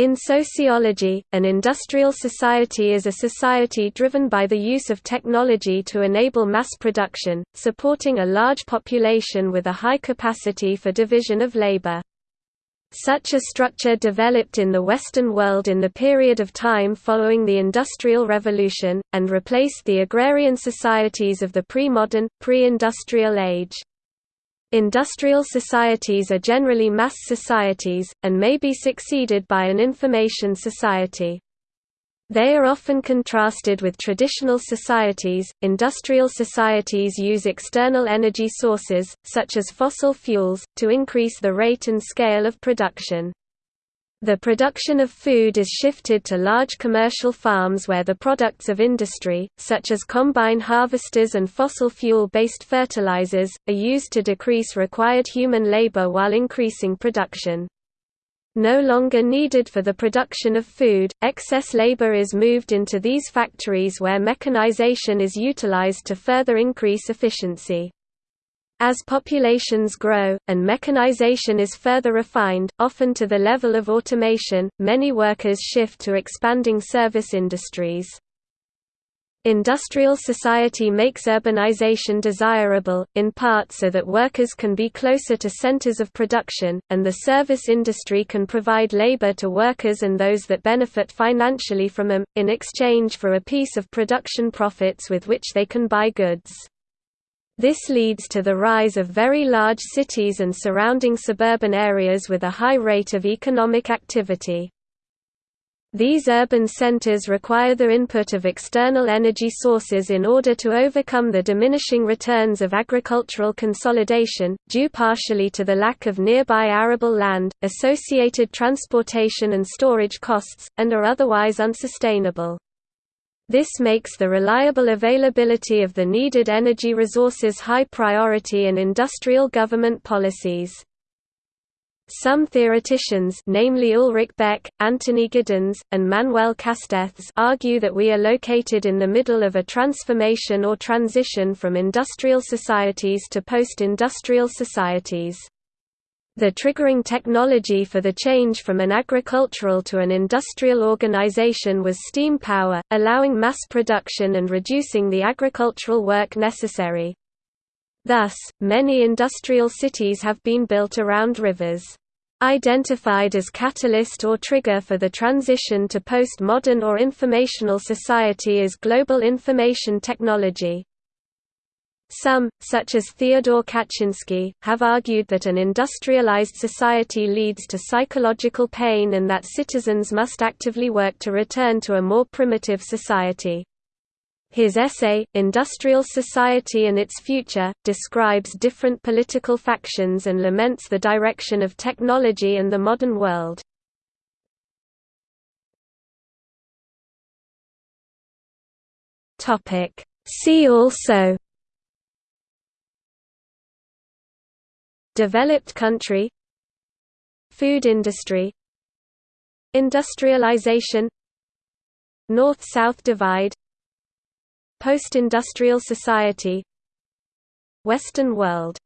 In sociology, an industrial society is a society driven by the use of technology to enable mass production, supporting a large population with a high capacity for division of labor. Such a structure developed in the Western world in the period of time following the Industrial Revolution, and replaced the agrarian societies of the pre-modern, pre-industrial age. Industrial societies are generally mass societies, and may be succeeded by an information society. They are often contrasted with traditional societies. Industrial societies use external energy sources, such as fossil fuels, to increase the rate and scale of production. The production of food is shifted to large commercial farms where the products of industry, such as combine harvesters and fossil fuel-based fertilizers, are used to decrease required human labor while increasing production no longer needed for the production of food, excess labor is moved into these factories where mechanization is utilized to further increase efficiency. As populations grow, and mechanization is further refined, often to the level of automation, many workers shift to expanding service industries. Industrial society makes urbanization desirable, in part so that workers can be closer to centers of production, and the service industry can provide labor to workers and those that benefit financially from them, in exchange for a piece of production profits with which they can buy goods. This leads to the rise of very large cities and surrounding suburban areas with a high rate of economic activity. These urban centers require the input of external energy sources in order to overcome the diminishing returns of agricultural consolidation, due partially to the lack of nearby arable land, associated transportation and storage costs, and are otherwise unsustainable. This makes the reliable availability of the needed energy resources high priority in industrial government policies. Some theoreticians namely Ulrich Beck, Anthony Giddens, and Manuel Castells argue that we are located in the middle of a transformation or transition from industrial societies to post-industrial societies. The triggering technology for the change from an agricultural to an industrial organization was steam power, allowing mass production and reducing the agricultural work necessary. Thus, many industrial cities have been built around rivers. Identified as catalyst or trigger for the transition to post-modern or informational society is global information technology. Some, such as Theodore Kaczynski, have argued that an industrialized society leads to psychological pain and that citizens must actively work to return to a more primitive society. His essay, Industrial Society and Its Future, describes different political factions and laments the direction of technology and the modern world. See also Developed country Food industry Industrialization North-South divide Post-industrial society Western world